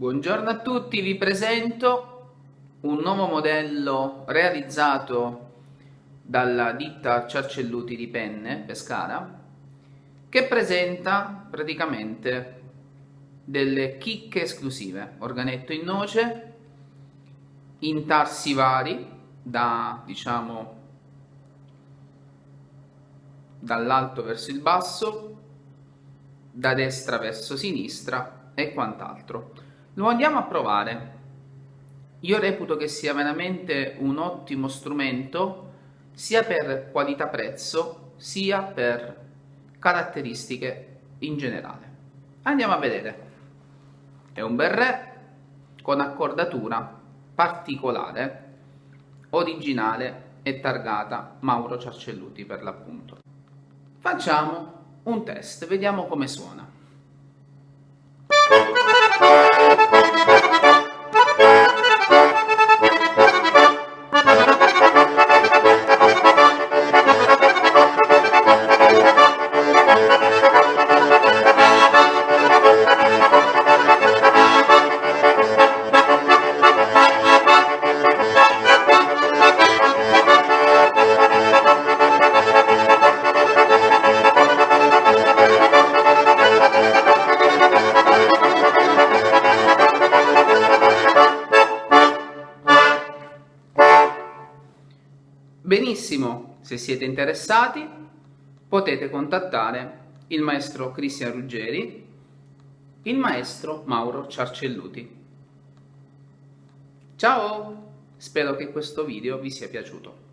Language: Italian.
Buongiorno a tutti, vi presento un nuovo modello realizzato dalla ditta Ciarcelluti di Penne, Pescara, che presenta praticamente delle chicche esclusive, organetto in noce, intarsi vari, da diciamo dall'alto verso il basso, da destra verso sinistra e quant'altro. Lo andiamo a provare. Io reputo che sia veramente un ottimo strumento sia per qualità prezzo sia per caratteristiche in generale. Andiamo a vedere. È un bel re con accordatura particolare, originale e targata Mauro Ciarcelluti per l'appunto. Facciamo un test, vediamo come suona. Benissimo, se siete interessati potete contattare il maestro Cristian Ruggeri, il maestro Mauro Ciarcelluti. Ciao! Spero che questo video vi sia piaciuto.